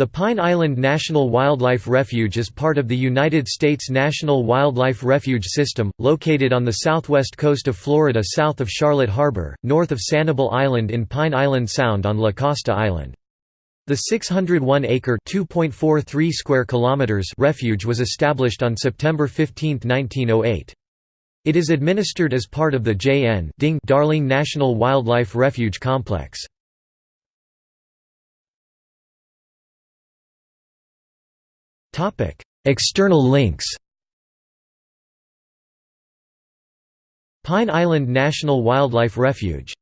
The Pine Island National Wildlife Refuge is part of the United States National Wildlife Refuge System, located on the southwest coast of Florida south of Charlotte Harbor, north of Sanibel Island in Pine Island Sound on La Costa Island. The 601-acre (2.43 square kilometers) refuge was established on September 15, 1908. It is administered as part of the J.N. Darling National Wildlife Refuge Complex. External links Pine Island National Wildlife Refuge